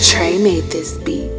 Trey made this beat.